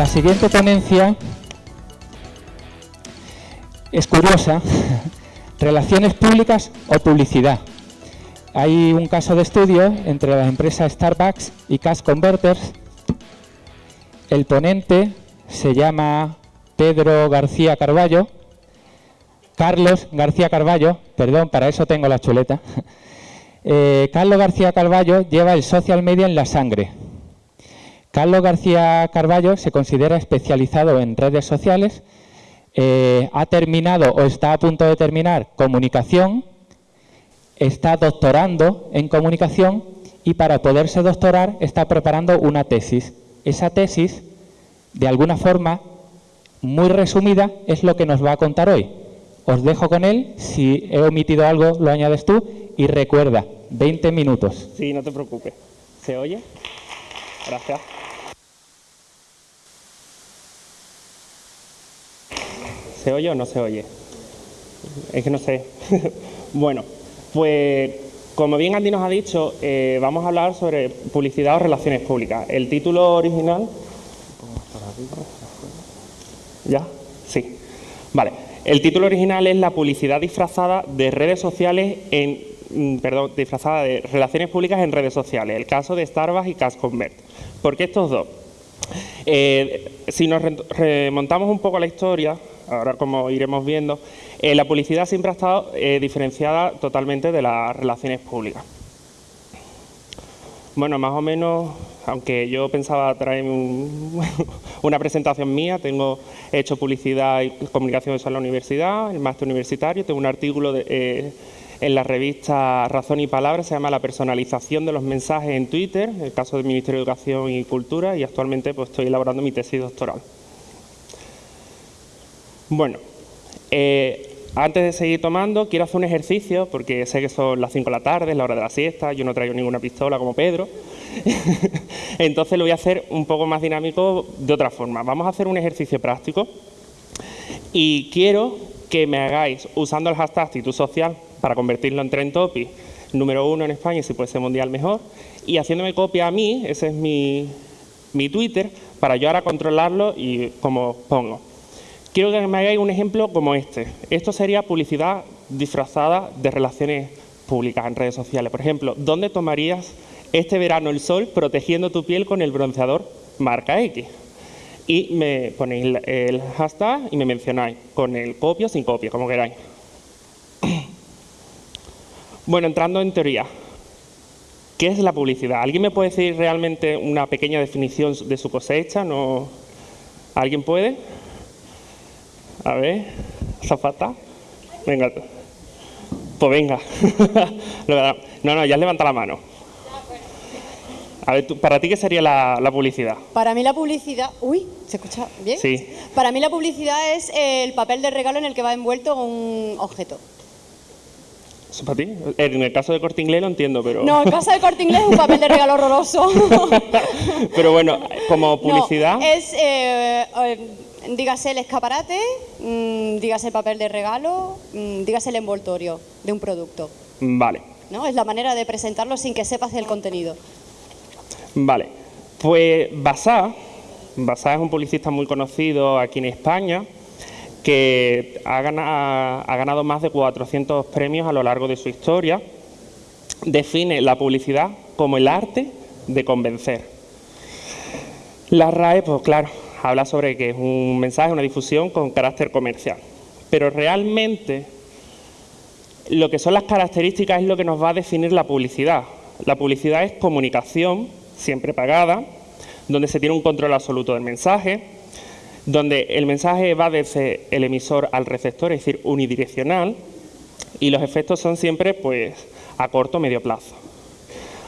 La siguiente ponencia es curiosa. Relaciones públicas o publicidad. Hay un caso de estudio entre las empresas Starbucks y Cash Converters. El ponente se llama Pedro García Carballo. Carlos García Carballo, perdón, para eso tengo la chuleta. Eh, Carlos García Carballo lleva el social media en la sangre. Carlos García Carballo se considera especializado en redes sociales, eh, ha terminado o está a punto de terminar comunicación, está doctorando en comunicación y para poderse doctorar está preparando una tesis. Esa tesis, de alguna forma, muy resumida, es lo que nos va a contar hoy. Os dejo con él, si he omitido algo lo añades tú y recuerda, 20 minutos. Sí, no te preocupes. ¿Se oye? Gracias. ¿Se oye o no se oye? Es que no sé. bueno, pues como bien Andy nos ha dicho, eh, vamos a hablar sobre publicidad o relaciones públicas. El título original... ¿Ya? Sí. Vale. El título original es La publicidad disfrazada de redes sociales en... Mm, perdón, disfrazada de relaciones públicas en redes sociales. El caso de Starbucks y Cash Convert. ¿Por qué estos dos? Eh, si nos remontamos un poco a la historia, ahora como iremos viendo, eh, la publicidad siempre ha estado eh, diferenciada totalmente de las relaciones públicas. Bueno, más o menos, aunque yo pensaba traer una presentación mía, tengo hecho publicidad y comunicación en la universidad, el máster universitario, tengo un artículo eh, en la revista Razón y Palabra, se llama La personalización de los mensajes en Twitter, el caso del Ministerio de Educación y Cultura, y actualmente pues, estoy elaborando mi tesis doctoral. Bueno, eh, antes de seguir tomando, quiero hacer un ejercicio, porque sé que son las 5 de la tarde, es la hora de la siesta, yo no traigo ninguna pistola como Pedro, entonces lo voy a hacer un poco más dinámico de otra forma. Vamos a hacer un ejercicio práctico y quiero que me hagáis, usando el hashtag actitud social, para convertirlo en trend topic número uno en España y si puede ser mundial mejor, y haciéndome copia a mí, ese es mi, mi Twitter, para yo ahora controlarlo y como pongo. Quiero que me hagáis un ejemplo como este. Esto sería publicidad disfrazada de relaciones públicas en redes sociales. Por ejemplo, ¿dónde tomarías este verano el sol protegiendo tu piel con el bronceador marca X? Y me ponéis el hashtag y me mencionáis con el copio sin copia, como queráis. Bueno, entrando en teoría, ¿qué es la publicidad? ¿Alguien me puede decir realmente una pequeña definición de su cosecha? ¿No? ¿Alguien puede? A ver, zapata. Venga. Pues venga. no, no, ya levanta la mano. A ver, ¿para ti qué sería la, publicidad? Para mí la publicidad... Uy, ¿se escucha bien? Sí. Para mí la publicidad es el papel de regalo en el que va envuelto un objeto. ¿Eso para ti? En el caso de Corte Inglés lo entiendo, pero... No, en el caso de Corte Inglés es un papel de regalo horroroso. pero bueno, como publicidad... es... Eh, eh, dígase el escaparate, mm, dígase el papel de regalo, mm, dígase el envoltorio de un producto. Vale. ¿No? Es la manera de presentarlo sin que sepas el contenido. Vale. Pues Basá, Basá es un publicista muy conocido aquí en España, que ha ganado, ha ganado más de 400 premios a lo largo de su historia. Define la publicidad como el arte de convencer. La RAE, pues claro, habla sobre que es un mensaje, una difusión con carácter comercial. Pero realmente lo que son las características es lo que nos va a definir la publicidad. La publicidad es comunicación, siempre pagada, donde se tiene un control absoluto del mensaje, donde el mensaje va desde el emisor al receptor, es decir, unidireccional, y los efectos son siempre pues, a corto o medio plazo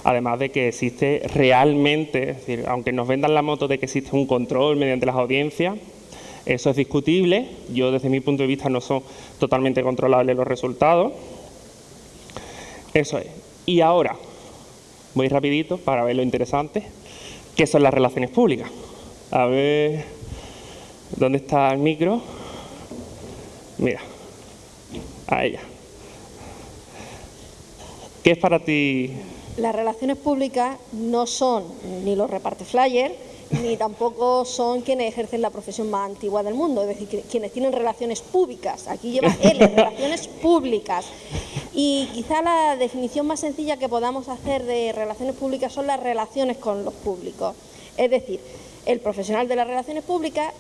además de que existe realmente, es decir, aunque nos vendan la moto de que existe un control mediante las audiencias, eso es discutible, yo desde mi punto de vista no son totalmente controlables los resultados. Eso es. Y ahora, voy rapidito para ver lo interesante, que son las relaciones públicas. A ver, ¿dónde está el micro? Mira, a ella. ¿Qué es para ti las relaciones públicas no son ni los reparte flyer, ni tampoco son quienes ejercen la profesión más antigua del mundo, es decir, quienes tienen relaciones públicas. Aquí lleva L, relaciones públicas. Y quizá la definición más sencilla que podamos hacer de relaciones públicas son las relaciones con los públicos. Es decir, el profesional de las relaciones públicas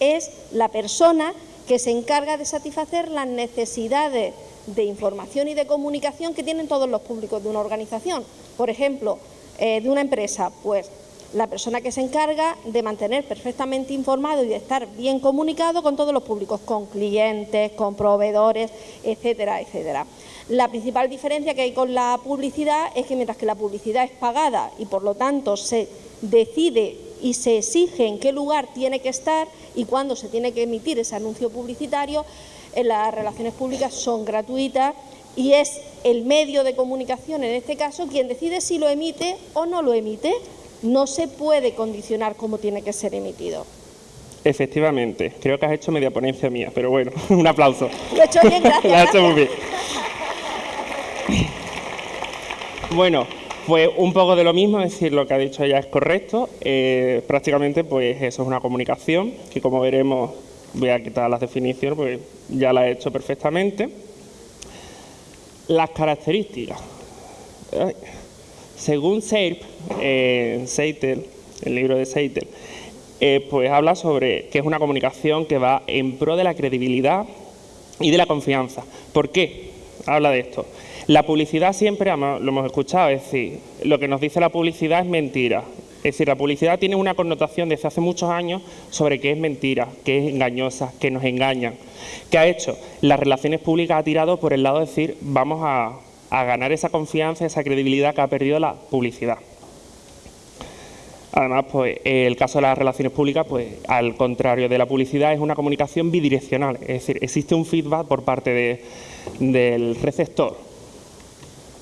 es la persona que se encarga de satisfacer las necesidades de información y de comunicación que tienen todos los públicos de una organización. Por ejemplo, eh, de una empresa, pues la persona que se encarga de mantener perfectamente informado y de estar bien comunicado con todos los públicos, con clientes, con proveedores, etcétera, etcétera. La principal diferencia que hay con la publicidad es que mientras que la publicidad es pagada y por lo tanto se decide y se exige en qué lugar tiene que estar y cuándo se tiene que emitir ese anuncio publicitario, las relaciones públicas son gratuitas y es el medio de comunicación, en este caso, quien decide si lo emite o no lo emite. No se puede condicionar cómo tiene que ser emitido. Efectivamente, creo que has hecho media ponencia mía, pero bueno, un aplauso. Lo he hecho bien, gracias. Lo has hecho muy bien. Bueno, pues un poco de lo mismo, es decir, lo que ha dicho ella es correcto. Eh, prácticamente, pues eso es una comunicación que, como veremos, voy a quitar las definiciones, pues ya la he hecho perfectamente. Las características. Según Seip, eh, Seitel, el libro de Seitel, eh, pues habla sobre que es una comunicación que va en pro de la credibilidad y de la confianza. ¿Por qué? Habla de esto. La publicidad siempre, lo hemos escuchado, es decir, lo que nos dice la publicidad es mentira. Es decir, la publicidad tiene una connotación desde hace muchos años sobre que es mentira, que es engañosa, que nos engañan. ¿Qué ha hecho? Las relaciones públicas ha tirado por el lado de decir vamos a, ganar esa confianza, esa credibilidad que ha perdido la publicidad. Además, pues, el caso de las relaciones públicas, pues, al contrario de la publicidad, es una comunicación bidireccional. Es decir, existe un feedback por parte de- del receptor.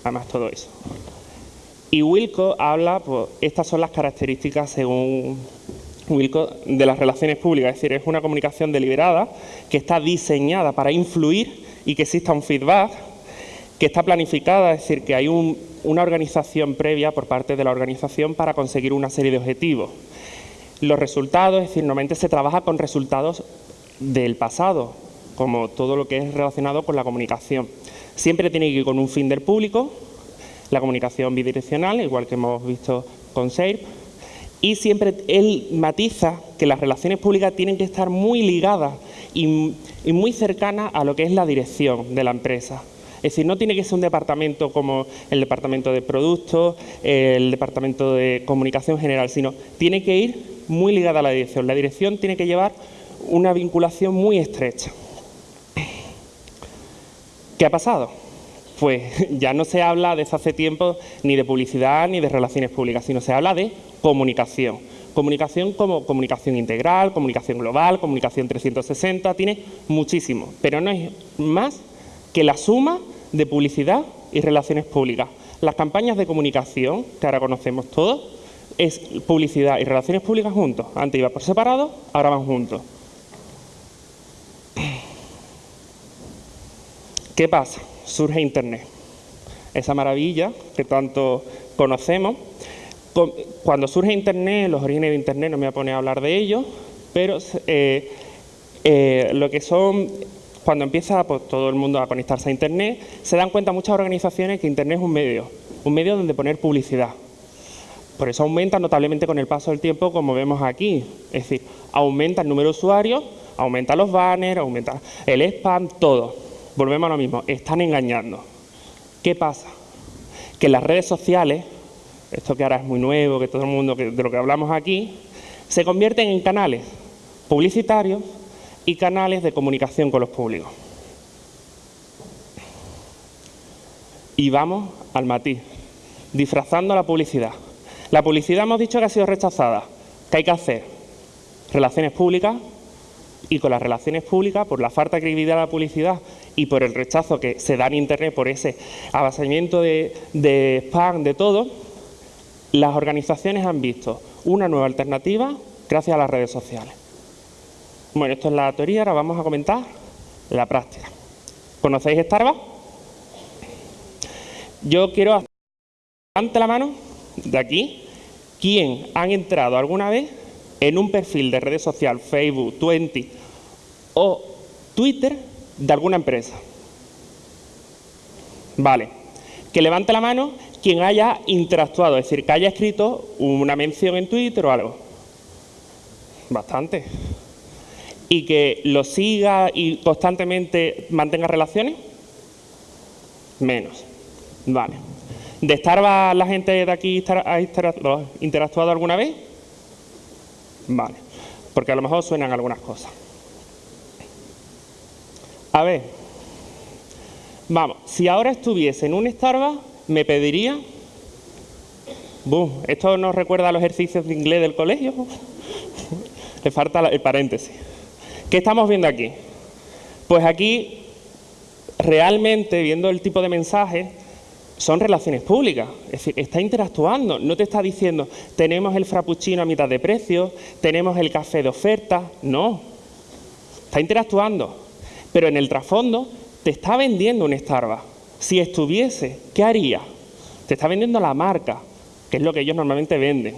Además, todo eso. Y Wilco habla, pues, estas son las características, según Wilco, de las relaciones públicas. Es decir, es una comunicación deliberada que está diseñada para influir y que exista un feedback que está planificada, es decir, que hay un- una organización previa por parte de la organización para conseguir una serie de objetivos. Los resultados, es decir, normalmente se trabaja con resultados del pasado, como todo lo que es relacionado con la comunicación. Siempre tiene que ir con un fin del público, la comunicación bidireccional, igual que hemos visto con SEIRP, y siempre él matiza que las relaciones públicas tienen que estar muy ligadas y, y muy cercanas a lo que es la dirección de la empresa. Es decir, no tiene que ser un departamento como el departamento de productos, el departamento de comunicación general, sino tiene que ir muy ligada a la dirección. La dirección tiene que llevar una vinculación muy estrecha. ¿Qué ha pasado? Pues ya no se habla desde hace tiempo ni de publicidad ni de relaciones públicas, sino se habla de comunicación. Comunicación como comunicación integral, comunicación global, comunicación 360, tiene muchísimo, pero no es más que la suma de publicidad y relaciones públicas. Las campañas de comunicación, que ahora conocemos todos, es publicidad y relaciones públicas juntos. Antes iba por separado, ahora van juntos. ¿Qué pasa? Surge Internet. Esa maravilla que tanto conocemos. Con- Cuando surge Internet, los orígenes de Internet, no me voy a poner a hablar de ello, pero eh, eh, lo que son, cuando empieza pues, todo el mundo a conectarse a Internet, se dan cuenta muchas organizaciones que Internet es un medio, un medio donde poner publicidad. Por eso aumenta notablemente con el paso del tiempo, como vemos aquí. Es decir, aumenta el número de usuarios, aumenta los banners, aumenta el spam, todo. Volvemos a lo mismo, están engañando. ¿Qué pasa? Que las redes sociales, esto que ahora es muy nuevo, que todo el mundo, de lo que hablamos aquí, se convierten en canales publicitarios y canales de comunicación con los públicos. Y vamos al matiz, disfrazando la publicidad. La publicidad hemos dicho que ha sido rechazada. ¿Qué hay que hacer? Relaciones públicas y con las relaciones públicas, por la falta de credibilidad de la publicidad y por el rechazo que se da en Internet por ese avasallamiento de, spam, de todo, las organizaciones han visto una nueva alternativa gracias a las redes sociales. Bueno, esto es la teoría, ahora vamos a comentar la práctica. ¿Conocéis Starbucks? Yo quiero hacer la mano de aquí, ¿quién han entrado alguna vez en un perfil de redes social, Facebook, Twenty o Twitter de alguna empresa. Vale. Que levante la mano quien haya interactuado, es decir, que haya escrito una mención en Twitter o algo. Bastante. Y que lo siga y constantemente mantenga relaciones. Menos. Vale. ¿De Starbucks la gente de aquí interactuado alguna vez? Vale. Porque a lo mejor suenan algunas cosas. A ver. Vamos, si ahora estuviese en un Starbucks, me pediría... esto nos recuerda a los ejercicios de inglés del colegio. Le falta el paréntesis. ¿Qué estamos viendo aquí? Pues aquí, realmente, viendo el tipo de mensaje, son relaciones públicas. Es decir, está interactuando. No te está diciendo, tenemos el frappuccino a mitad de precio, tenemos el café de oferta. No. Está interactuando. Pero en el trasfondo te está vendiendo un Starbucks. Si estuviese, ¿qué haría? Te está vendiendo la marca, que es lo que ellos normalmente venden.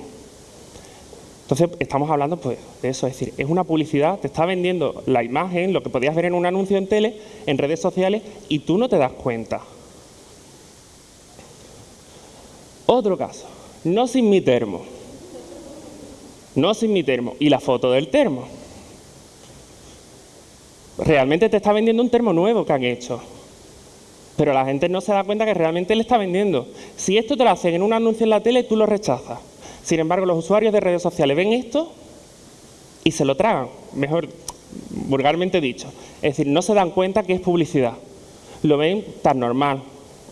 Entonces, estamos hablando pues, de eso, es decir, es una publicidad, te está vendiendo la imagen, lo que podías ver en un anuncio en tele, en redes sociales, y tú no te das cuenta. Otro caso, no sin mi termo. No sin mi termo. Y la foto del termo. Realmente te está vendiendo un termo nuevo que han hecho. Pero la gente no se da cuenta que realmente le está vendiendo. Si esto te lo hacen en un anuncio en la tele, tú lo rechazas. Sin embargo, los usuarios de redes sociales ven esto y se lo tragan, mejor vulgarmente dicho. Es decir, no se dan cuenta que es publicidad. Lo ven tan normal.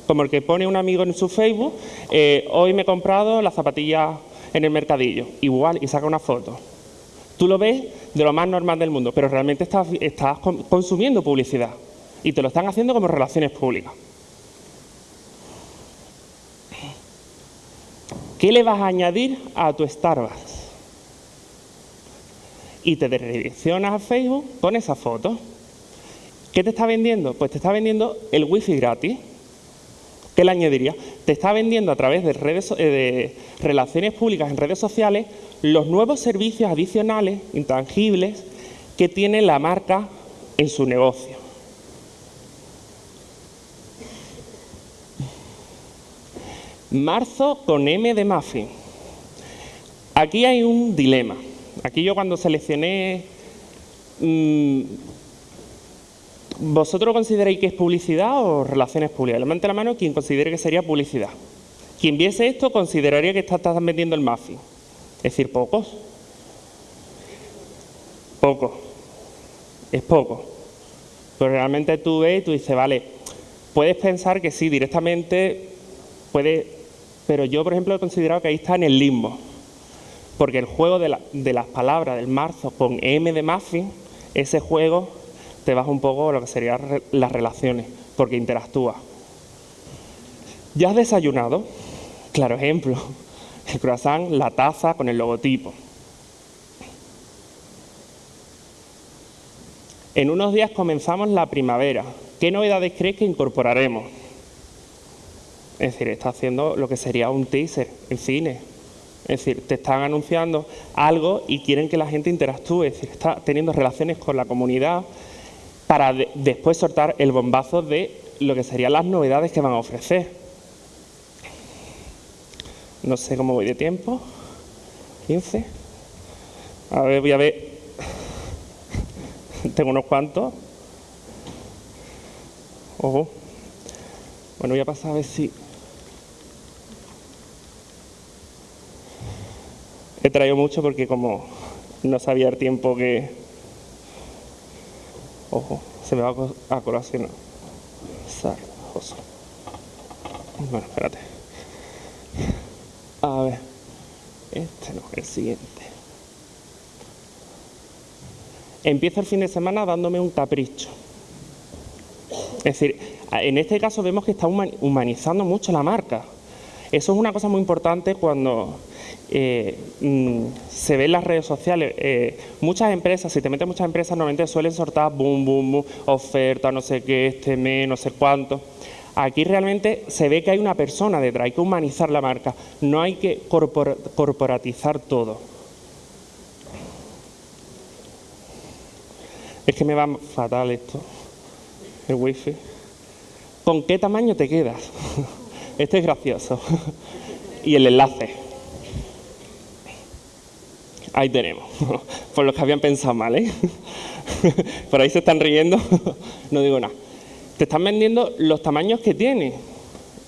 Como el que pone un amigo en su Facebook, eh, hoy me he comprado las zapatillas en el mercadillo. Igual, y saca una foto. Tú lo ves de lo más normal del mundo, pero realmente estás, consumiendo publicidad y te lo están haciendo como relaciones públicas. ¿Qué le vas a añadir a tu Starbucks? Y te redireccionas a Facebook con esa foto. ¿Qué te está vendiendo? Pues te está vendiendo el wifi gratis. ¿Qué le añadiría? Te está vendiendo a través de, redes, eh, de relaciones públicas en redes sociales los nuevos servicios adicionales, intangibles, que tiene la marca en su negocio. Marzo con M de muffin. Aquí hay un dilema. Aquí yo cuando seleccioné... Mm, ¿Vosotros consideráis que es publicidad o relaciones públicas? Levante la mano quien considere que sería publicidad. Quien viese esto consideraría que estás vendiendo el muffin. Es decir, pocos. Poco. Es poco. Pero realmente tú ves y tú dices, vale, puedes pensar que sí, directamente puede pero yo, por ejemplo, he considerado que ahí está en el limbo. Porque el juego de, las palabras del marzo con M de muffin, ese juego te baja un poco lo que serían las relaciones, porque interactúa. ¿Ya has desayunado? Claro ejemplo, el croissant, la taza con el logotipo. En unos días comenzamos la primavera. ¿Qué novedades crees que incorporaremos? Es decir, está haciendo lo que sería un teaser en cine. Es decir, te están anunciando algo y quieren que la gente interactúe. Es decir, está teniendo relaciones con la comunidad para después soltar el bombazo de lo que serían las novedades que van a ofrecer. No sé cómo voy de tiempo. 15. A ver, voy a ver. Tengo unos cuantos. Ojo. Bueno, voy a pasar a ver si He traído mucho porque como no sabía el tiempo que... Ojo, se me va a colación. Sarjoso. Bueno, espérate. A ver. Este no, el siguiente. Empiezo el fin de semana dándome un capricho. Es decir, en este caso vemos que está humanizando mucho la marca. Eso es una cosa muy importante cuando eh, mm, se ve en las redes sociales, eh, muchas empresas, si te metes muchas empresas, normalmente suelen sortar boom, boom, boom, oferta, no sé qué, este mes, no sé cuánto. Aquí realmente se ve que hay una persona detrás, hay que humanizar la marca, no hay que corporatizar todo. Es que me va fatal esto, el wifi. ¿Con qué tamaño te quedas? Este es gracioso. Y el enlace. Ahí tenemos. Por los que habían pensado mal, ¿eh? Por ahí se están riendo. No digo nada. Te están vendiendo los tamaños que tiene.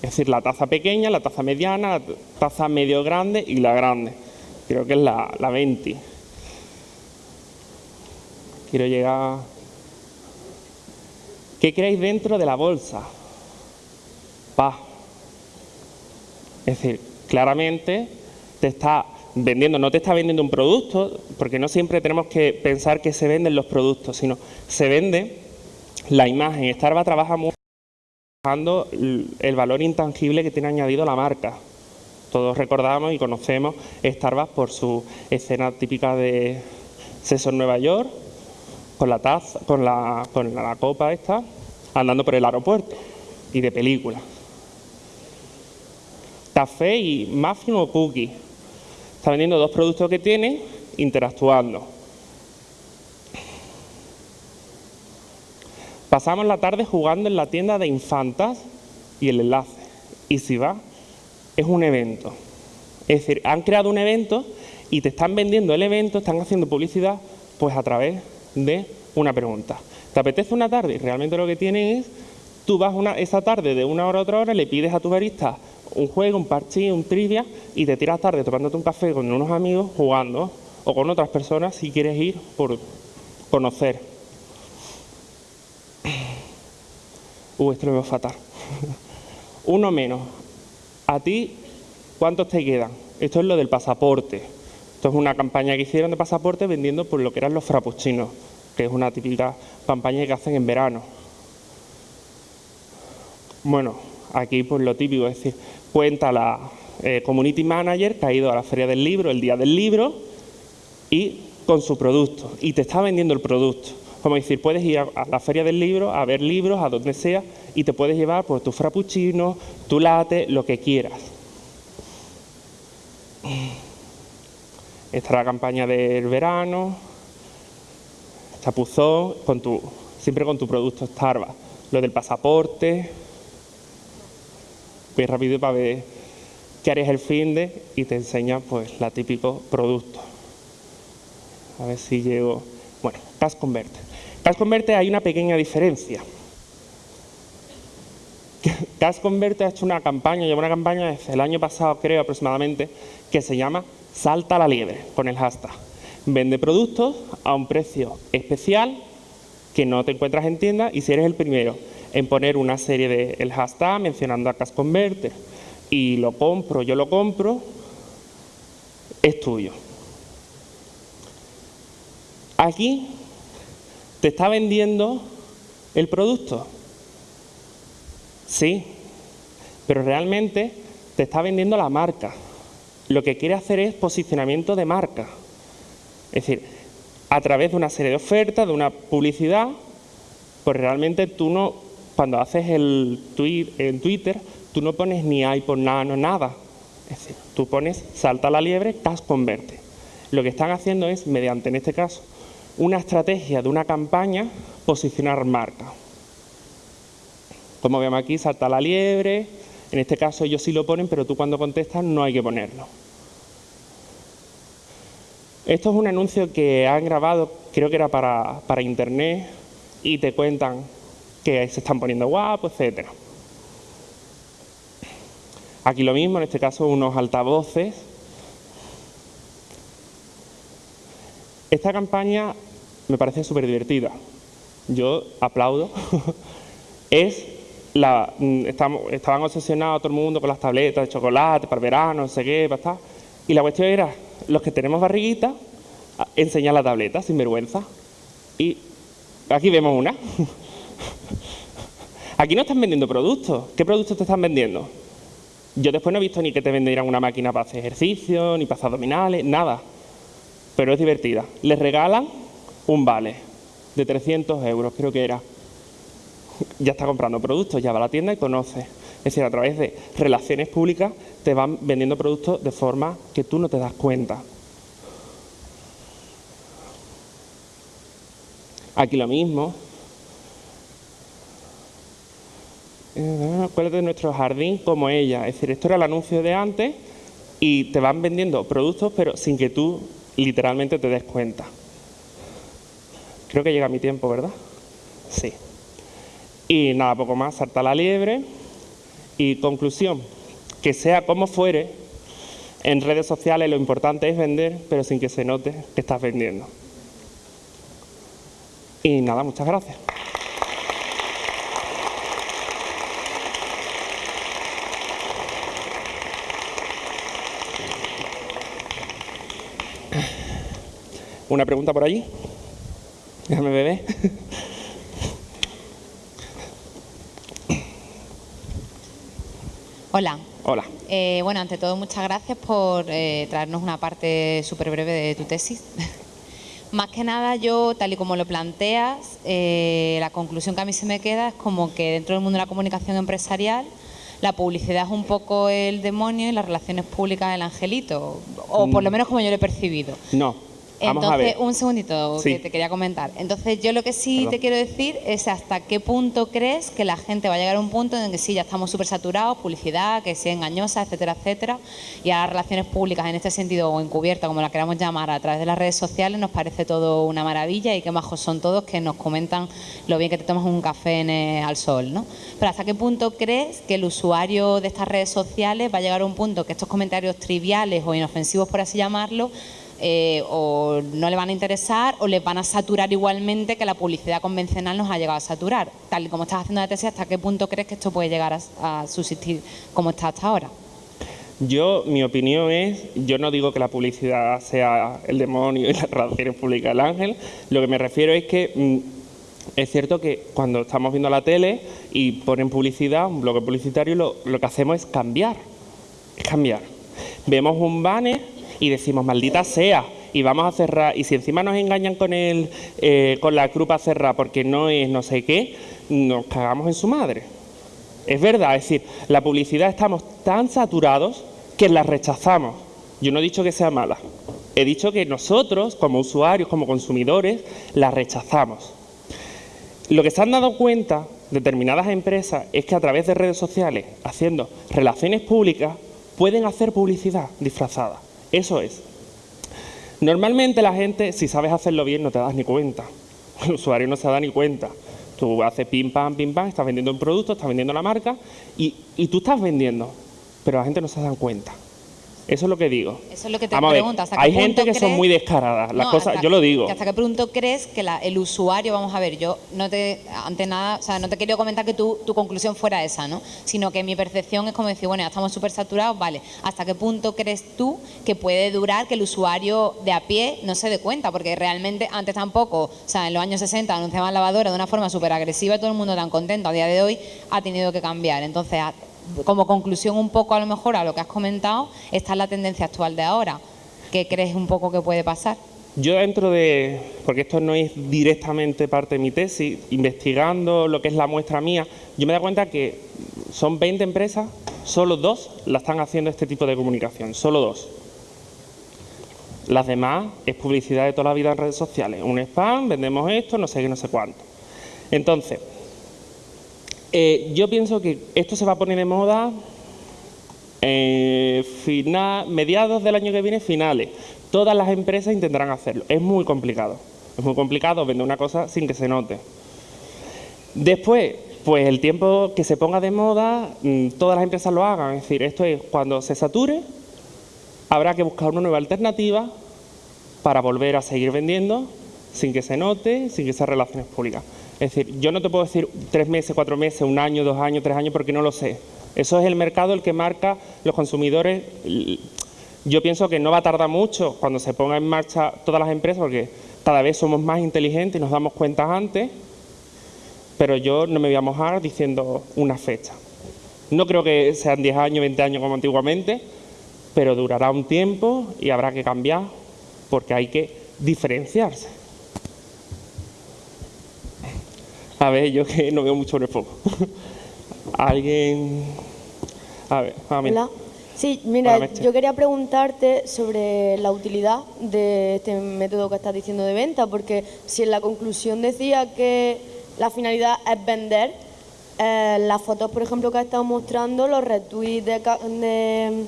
Es decir, la taza pequeña, la taza mediana, la taza medio grande y la grande. Creo que es la, la 20. Quiero llegar... ¿Qué creéis dentro de la bolsa? Pa. Es decir, claramente te está vendiendo, no te está vendiendo un producto, porque no siempre tenemos que pensar que se venden los productos, sino se vende la imagen. Starbucks trabaja mucho trabajando el valor intangible que tiene añadido la marca. Todos recordamos y conocemos Starbucks por su escena típica de Sexo en Nueva York, con la taza, con la, con la copa esta, andando por el aeropuerto y de película. Café y muffin o cookie. Está vendiendo dos productos que tiene interactuando. Pasamos la tarde jugando en la tienda de infantas y el enlace. Y si va, es un evento. Es decir, han creado un evento y te están vendiendo el evento, están haciendo publicidad, pues a través de una pregunta. ¿Te apetece una tarde? Y realmente lo que tienen es, tú vas una, esa tarde de una hora a otra hora, le pides a tu barista un juego, un parchís, un trivia y te tiras tarde tomándote un café con unos amigos jugando o con otras personas si quieres ir por conocer. Uh, esto lo veo fatal. Uno menos. A ti, ¿cuántos te quedan? Esto es lo del pasaporte. Esto es una campaña que hicieron de pasaporte vendiendo por lo que eran los frappuccinos, que es una típica campaña que hacen en verano. Bueno, aquí pues lo típico, es decir, cuenta la eh, community manager que ha ido a la feria del libro, el día del libro, y con su producto, y te está vendiendo el producto. Como decir, puedes ir a, la feria del libro, a ver libros, a donde sea, y te puedes llevar pues, tu frappuccino, tu latte, lo que quieras. Esta es la campaña del verano, chapuzón, con tu, siempre con tu producto Starbucks. Lo del pasaporte, voy rápido para ver qué harías el fin de y te enseña pues la típico producto. A ver si llego... Bueno, Cash Converte. Cash Converte hay una pequeña diferencia. Cash Converte ha hecho una campaña, lleva una campaña desde el año pasado creo aproximadamente, que se llama Salta la liebre, con el hashtag. Vende productos a un precio especial que no te encuentras en tienda y si eres el primero en poner una serie de el hashtag mencionando a Cash Converter y lo compro, yo lo compro, es tuyo. Aquí te está vendiendo el producto. Sí, pero realmente te está vendiendo la marca. Lo que quiere hacer es posicionamiento de marca. Es decir, a través de una serie de ofertas, de una publicidad, pues realmente tú no cuando haces el tweet en Twitter, tú no pones ni iPod Nano, nada. Es decir, tú pones salta la liebre, Cash Converte. Lo que están haciendo es, mediante, en este caso, una estrategia de una campaña, posicionar marca. Como vemos aquí, salta la liebre. En este caso ellos sí lo ponen, pero tú cuando contestas no hay que ponerlo. Esto es un anuncio que han grabado, creo que era para, para internet, y te cuentan que se están poniendo guapos, etcétera. Aquí lo mismo, en este caso unos altavoces. Esta campaña me parece súper divertida. Yo aplaudo. es la, mm, estaban obsesionados todo el mundo con las tabletas de chocolate para verano, no sé qué, para Y la cuestión era, los que tenemos barriguita, enseñar la tableta sin vergüenza. Y aquí vemos una. Aquí no están vendiendo productos. ¿Qué productos te están vendiendo? Yo después no he visto ni que te vendieran una máquina para hacer ejercicio, ni para hacer abdominales, nada. Pero es divertida. Les regalan un vale de 300 euros, creo que era. Ya está comprando productos, ya va a la tienda y conoce. Es decir, a través de relaciones públicas te van vendiendo productos de forma que tú no te das cuenta. Aquí lo mismo. Eh, Acuérdate de nuestro jardín como ella. Es decir, esto era el anuncio de antes y te van vendiendo productos, pero sin que tú literalmente te des cuenta. Creo que llega mi tiempo, ¿verdad? Sí. Y nada, poco más, salta la liebre. Y conclusión, que sea como fuere, en redes sociales lo importante es vender, pero sin que se note que estás vendiendo. Y nada, muchas gracias. ¿Una pregunta por allí? Déjame beber. Hola. Hola. Eh, bueno, ante todo, muchas gracias por eh, traernos una parte súper breve de tu tesis. Más que nada, yo, tal y como lo planteas, eh, la conclusión que a mí se me queda es como que dentro del mundo de la comunicación empresarial, la publicidad es un poco el demonio y las relaciones públicas el angelito, o por lo Mm. menos como yo lo he percibido. No, vamos Entonces, un segundito Sí. que te quería comentar. Entonces, yo lo que sí Perdón. te quiero decir es hasta qué punto crees que la gente va a llegar a un punto en que sí, ya estamos súper saturados, publicidad, que sea engañosa, etcétera, etcétera, y a las relaciones públicas en este sentido o encubierta, como la queramos llamar, a través de las redes sociales, nos parece todo una maravilla y qué majos son todos que nos comentan lo bien que te tomas un café en, eh, al sol, ¿no? Pero hasta qué punto crees que el usuario de estas redes sociales va a llegar a un punto que estos comentarios triviales o inofensivos, por así llamarlo, eh, o no le van a interesar o les van a saturar igualmente que la publicidad convencional nos ha llegado a saturar. Tal y como estás haciendo la tesis, ¿hasta qué punto crees que esto puede llegar a, a subsistir como está hasta ahora? Yo, mi opinión es, yo no digo que la publicidad sea el demonio y las relaciones públicas el ángel, lo que me refiero es que mm, es cierto que cuando estamos viendo la tele y ponen publicidad, un bloque publicitario, lo, lo que hacemos es cambiar, es cambiar. Vemos un banner y decimos, maldita sea, y vamos a cerrar, y si encima nos engañan con, el, eh, con la grupa cerrada porque no es no sé qué, nos cagamos en su madre. Es verdad, es decir, la publicidad estamos tan saturados que la rechazamos. Yo no he dicho que sea mala. He dicho que nosotros, como usuarios, como consumidores, la rechazamos. Lo que se han dado cuenta determinadas empresas es que a través de redes sociales, haciendo relaciones públicas, pueden hacer publicidad disfrazada. Eso es. Normalmente la gente, si sabes hacerlo bien, no te das ni cuenta. El usuario no se da ni cuenta. Tú haces pim, pam, pim, pam, estás vendiendo un producto, estás vendiendo la marca y, y tú estás vendiendo, pero la gente no se da cuenta. Eso es lo que digo. Eso es lo que te Vamos pregunto. ¿hasta qué hay gente punto que son muy descaradas. Las No, cosas, hasta- yo lo digo. ¿Hasta qué punto crees que la- el usuario, vamos a ver, yo no te, ante nada, o sea, no te quiero comentar que tu, tu conclusión fuera esa, ¿no? Sino que mi percepción es como decir, bueno, ya estamos súper saturados, vale, ¿hasta qué punto crees tú que puede durar que el usuario de a pie no se dé cuenta? Porque realmente antes tampoco, o sea, en los años 60 anunciaban lavadora de una forma súper agresiva y todo el mundo tan contento. A día de hoy ha tenido que cambiar. Entonces, como conclusión un poco a lo mejor a lo que has comentado, esta es la tendencia actual de ahora. ¿Qué crees un poco que puede pasar? Yo dentro de, porque esto no es directamente parte de mi tesis, investigando lo que es la muestra mía, yo me dado cuenta que son 20 empresas, solo dos la están haciendo este tipo de comunicación, solo dos. Las demás es publicidad de toda la vida en redes sociales. Un spam, vendemos esto, no sé qué, no sé cuánto. Entonces, eh, yo pienso que esto se va a poner de moda eh, mediados del año que viene, finales. Todas las empresas intentarán hacerlo. Es muy complicado. Es muy complicado vender una cosa sin que se note. Después, pues el tiempo que se ponga de moda, mm, todas las empresas lo hagan. Es decir, esto es cuando se sature, habrá que buscar una nueva alternativa para volver a seguir vendiendo sin que se note, sin que sean relaciones públicas. Es decir, yo no te puedo decir tres meses, cuatro meses, un año, dos años, tres años, porque no lo sé. Eso es el mercado el que marca los consumidores. Yo pienso que no va a tardar mucho cuando se ponga en marcha todas las empresas, porque cada vez somos más inteligentes y nos damos cuenta antes, pero yo no me voy a mojar diciendo una fecha. No creo que sean 10 años, 20 años como antiguamente, pero durará un tiempo y habrá que cambiar porque hay que diferenciarse. A ver, yo que no veo mucho foco. Alguien. A ver, a mí. Hola. Sí, mira, Hola, yo quería preguntarte sobre la utilidad de este método que estás diciendo de venta, porque si en la conclusión decía que la finalidad es vender, eh, las fotos, por ejemplo, que has estado mostrando, los retweets de, de,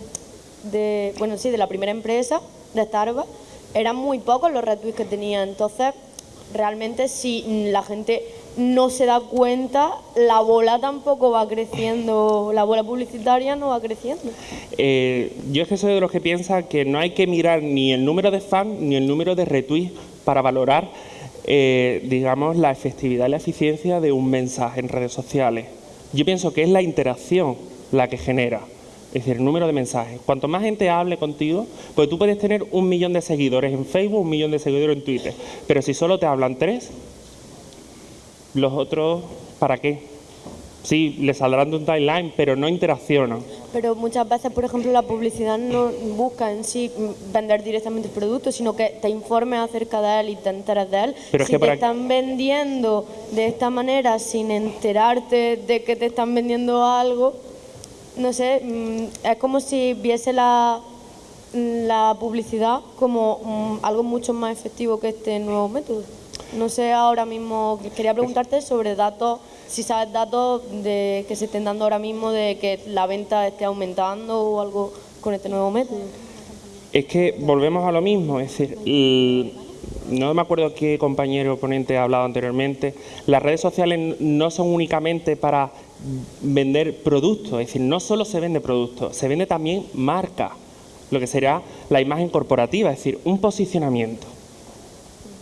de- bueno, sí, de la primera empresa, de Starbucks, eran muy pocos los retweets que tenía. Entonces, realmente si la gente no se da cuenta, la bola tampoco va creciendo, la bola publicitaria no va creciendo. Eh, yo es que soy de los que piensa que no hay que mirar ni el número de fans ni el número de retweets para valorar, eh, digamos, la efectividad y la eficiencia de un mensaje en redes sociales. Yo pienso que es la interacción la que genera, es decir, el número de mensajes. Cuanto más gente hable contigo, pues tú puedes tener un millón de seguidores en Facebook, un millón de seguidores en Twitter, pero si solo te hablan tres, los otros, ¿para qué? Sí, les saldrán de un timeline, pero no interaccionan. Pero muchas veces, por ejemplo, la publicidad no busca en sí vender directamente el producto, sino que te informes acerca de él y te enteres de él. Pero es si que te están vendiendo de esta manera sin enterarte de que te están vendiendo algo, no sé, mm, es como si viese la, la publicidad como mm, algo mucho más efectivo que este nuevo método. No sé ahora mismo, quería preguntarte sobre datos, si sabes datos de que se estén dando ahora mismo de que la venta esté aumentando o algo con este nuevo método. Es que volvemos a lo mismo, es decir, no me acuerdo qué compañero ponente ha hablado anteriormente, las redes sociales no son únicamente para vender productos, es decir, no solo se vende productos, se vende también marca, lo que será la imagen corporativa, es decir, un posicionamiento.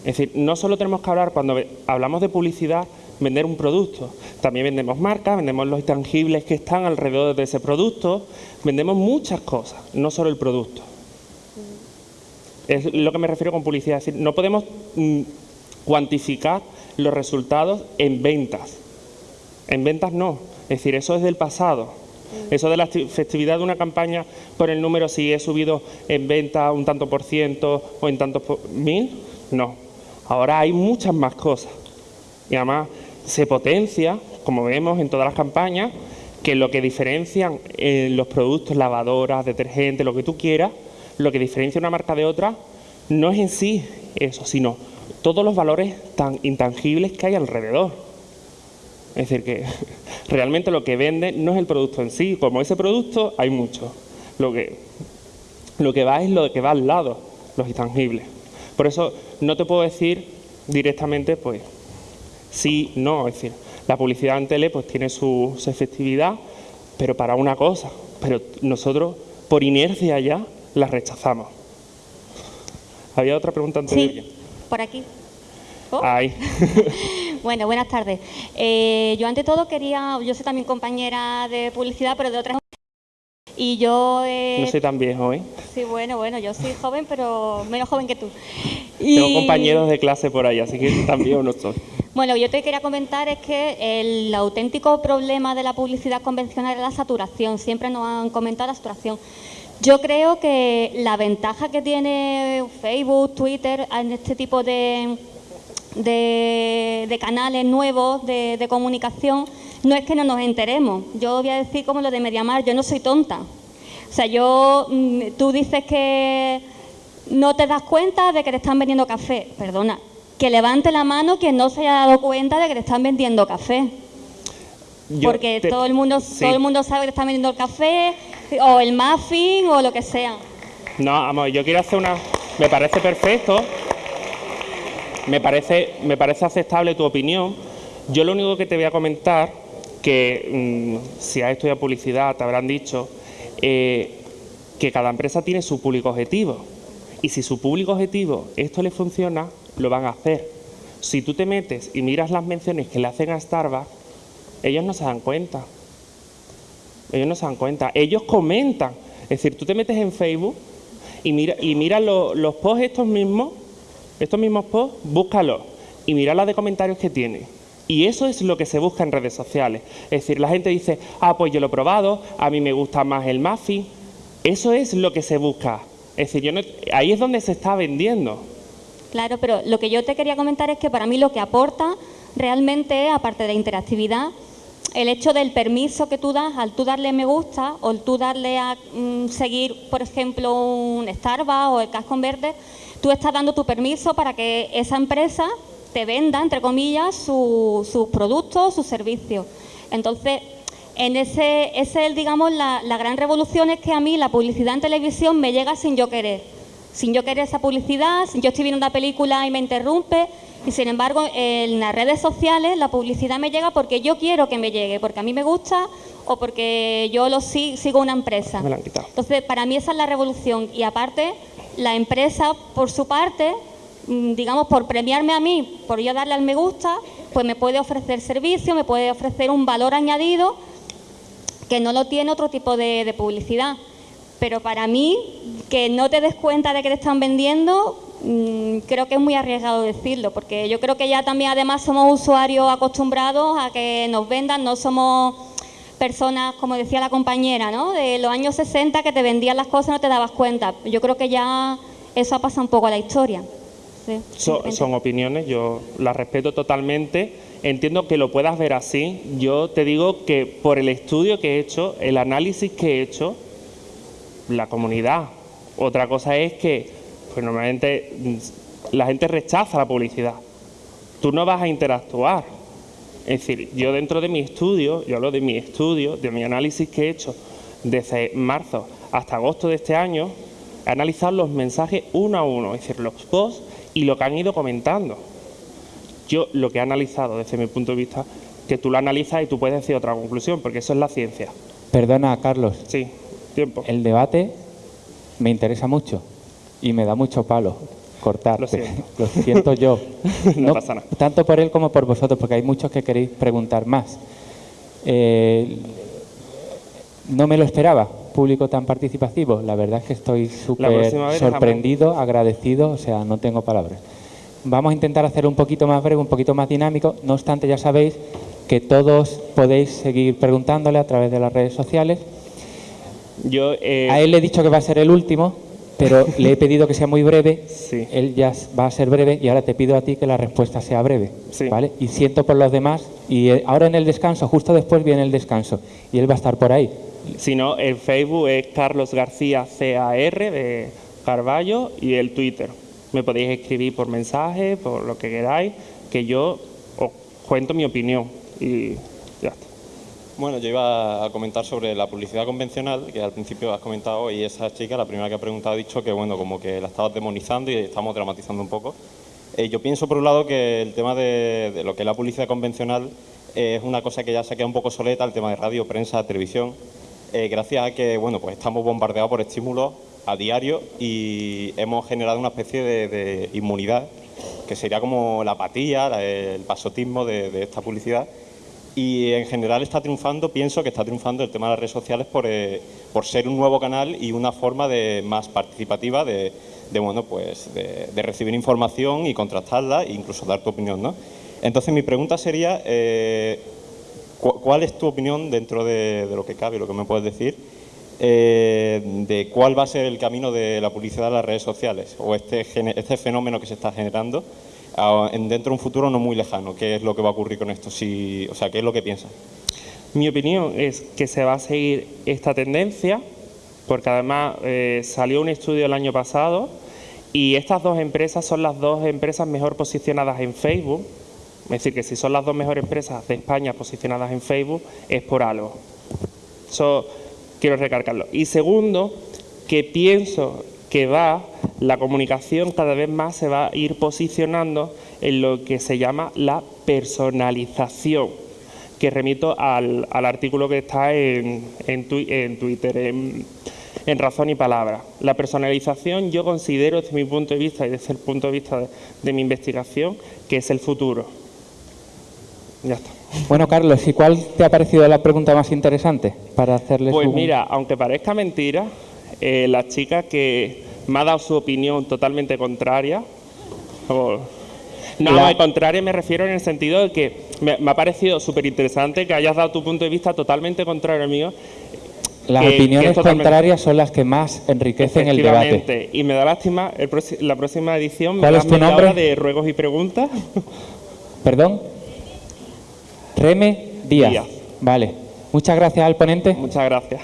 Es decir, no solo tenemos que hablar cuando hablamos de publicidad, vender un producto, también vendemos marcas, vendemos los intangibles que están alrededor de ese producto, vendemos muchas cosas, no solo el producto. Es lo que me refiero con publicidad, es decir, no podemos mm, cuantificar los resultados en ventas. En ventas no, es decir, eso es del pasado. Eso de la esti- efectividad de una campaña por el número, si he subido en venta un tanto por ciento o en tantos por mil, no. Ahora hay muchas más cosas. Y además se potencia, como vemos en todas las campañas, que lo que diferencian eh, los productos, lavadoras, detergentes, lo que tú quieras, lo que diferencia una marca de otra, no es en sí eso, sino todos los valores tan intangibles que hay alrededor. Es decir, que realmente lo que vende no es el producto en sí, como ese producto hay mucho. Lo que, lo que va es lo que va al lado, los intangibles. Por eso no te puedo decir directamente, pues, sí, no, es decir, la publicidad en tele pues tiene su, su efectividad, pero para una cosa, pero nosotros por inercia ya la rechazamos. Había otra pregunta antes de Sí, por aquí. Oh. Ahí. Bueno, buenas tardes. Eh, yo ante todo quería, yo soy también compañera de publicidad, pero de otras y yo eh, No soy tan viejo, ¿eh? sí, bueno, bueno, yo soy joven, pero menos joven que tú. Tengo Y- compañeros de clase por ahí, así que viejo no soy. Bueno, yo te quería comentar es que el auténtico problema de la publicidad convencional es la saturación. Siempre nos han comentado la saturación. Yo creo que la ventaja que tiene Facebook, Twitter en este tipo de, de, de canales nuevos de, de comunicación no es que no nos enteremos. Yo voy a decir como lo de Mediamar, yo no soy tonta. O sea, yo, mm, tú dices que no te das cuenta de que te están vendiendo café. Perdona, que levante la mano quien no se haya dado cuenta de que te están vendiendo café. Yo Porque te- todo el mundo sí. todo el mundo sabe que te están vendiendo el café o el muffin o lo que sea. No, vamos, yo quiero hacer una... Me parece perfecto, me parece, me parece aceptable tu opinión. Yo lo único que te voy a comentar, que mm, si has estudiado publicidad te habrán dicho, eh, que cada empresa tiene su público objetivo. Y si su público objetivo esto le funciona, lo van a hacer. Si tú te metes y miras las menciones que le hacen a Starbucks, ellos no se dan cuenta. Ellos no se dan cuenta. Ellos comentan. Es decir, tú te metes en Facebook y mira, y mira lo- los posts estos mismos, estos mismos posts, búscalos y mira la de comentarios que tiene. Y eso es lo que se busca en redes sociales. Es decir, la gente dice, ah, pues yo lo he probado, a mí me gusta más el muffin. Eso es lo que se busca. Es decir, yo no- ahí es donde se está vendiendo. Claro, pero lo que yo te quería comentar es que para mí lo que aporta realmente, aparte de la interactividad, el hecho del permiso que tú das, al tú darle me gusta o al tú darle a mm, seguir, por ejemplo, un Starbucks o el Cash Converter, tú estás dando tu permiso para que esa empresa te venda, entre comillas, sus productos, sus servicios. Entonces, en ese, ese digamos, la, la gran revolución es que a mí la publicidad en televisión me llega sin yo querer. Sin yo querer esa publicidad, yo estoy viendo una película y me interrumpe, y sin embargo, en las redes sociales la publicidad me llega porque yo quiero que me llegue, porque a mí me gusta o porque yo lo sigo una empresa. Entonces, para mí esa es la revolución. Y aparte, la empresa, por su parte, digamos, por premiarme a mí, por yo darle al me gusta, pues me puede ofrecer servicio, me puede ofrecer un valor añadido que no lo tiene otro tipo de, de publicidad. Pero para mí, que no te des cuenta de que te están vendiendo, Mm, creo que es muy arriesgado decirlo, porque yo creo que ya también además somos usuarios acostumbrados a que nos vendan, no somos personas, como decía la compañera, ¿no? de los años 60 que te vendían las cosas y no te dabas cuenta. Yo creo que ya eso ha pasado un poco a la historia. Son, opiniones, yo las respeto totalmente. Entiendo que lo puedas ver así. Yo te digo que por el estudio que he hecho, el análisis que he hecho, la comunidad. Otra cosa es que pues normalmente mm, la gente rechaza la publicidad. Tú no vas a interactuar. Es decir, yo dentro de mi estudio, yo hablo de mi estudio, de mi análisis que he hecho desde marzo hasta agosto de este año, he analizado los mensajes uno a uno, es decir, los posts y lo que han ido comentando. Yo lo que he analizado desde mi punto de vista, que tú lo analizas y tú puedes decir otra conclusión, porque eso es la ciencia. Perdona, Carlos. Sí, tiempo. El debate me interesa mucho y me da mucho palo cortarte. Lo siento, yo. no, pasa nada. Tanto por él como por vosotros, porque hay muchos que queréis preguntar más. Eh, no me lo esperaba, público tan participativo. La verdad es que estoy súper sorprendido, agradecido, o sea, no tengo palabras. Vamos a intentar hacer un poquito más breve, un poquito más dinámico. No obstante, ya sabéis que todos podéis seguir preguntándole a través de las redes sociales. Yo, eh, A él le he dicho que va a ser el último, pero le he pedido que sea muy breve, él ya va a ser breve y ahora te pido a ti que la respuesta sea breve, ¿vale? Y siento por los demás y eh, ahora en el descanso, justo después viene el descanso y él va a estar por ahí. Si no, el Facebook es Carlos García CAR de Carballo y el Twitter. Me podéis escribir por mensaje, por lo que queráis, que yo os cuento mi opinión y ya está. Bueno, yo iba a comentar sobre la publicidad convencional, que al principio has comentado, y esa chica, la primera que ha preguntado, ha dicho que, bueno, como que la estabas demonizando y estamos dramatizando un poco. Eh, yo pienso, por un lado, que el tema de, lo que es la publicidad convencional es una cosa que ya se ha quedado un poco soleta, el tema de radio, prensa, televisión, eh, gracias a que, bueno, pues estamos bombardeados por estímulos a diario y hemos generado una especie de, inmunidad, que sería como la apatía, el pasotismo de esta publicidad, y en general está triunfando, pienso que está triunfando el tema de las redes sociales por, eh, ser un nuevo canal y una forma de, más participativa de, bueno, pues de, recibir información y contrastarla e incluso dar tu opinión. ¿no? Entonces mi pregunta sería, eh, ¿cuál es tu opinión dentro de, lo que cabe, lo que me puedes decir, eh, de cuál va a ser el camino de la publicidad en las redes sociales o este, este fenómeno que se está generando? dentro de un futuro no muy lejano. ¿Qué es lo que va a ocurrir con esto? Si, o sea, ¿qué es lo que piensas? Mi opinión es que se va a seguir esta tendencia, porque además eh, salió un estudio el año pasado y estas dos empresas son las dos empresas mejor posicionadas en Facebook. Es decir, que si son las dos mejores empresas de España posicionadas en Facebook, es por algo. Eso quiero recargarlo. Y segundo, que pienso que va, la comunicación cada vez más se va a ir posicionando en lo que se llama la personalización, que remito al, artículo que está en, Twitter, en, Razón y Palabra. La personalización yo considero desde mi punto de vista y desde el punto de vista de, mi investigación que es el futuro. Ya está. Bueno, Carlos, ¿y cuál te ha parecido la pregunta más interesante para hacerles Pues mira, aunque parezca mentira, eh, la chica que me ha dado su opinión totalmente contraria. no, al contrario me refiero en el sentido de que me, ha parecido súper interesante que hayas dado tu punto de vista totalmente contrario al mío. Las opiniones contrarias son las que más enriquecen el debate. Y me da lástima, la próxima edición me da media hora de ruegos y preguntas. ¿Perdón? Reme Díaz. Vale. Muchas gracias al ponente. Muchas gracias.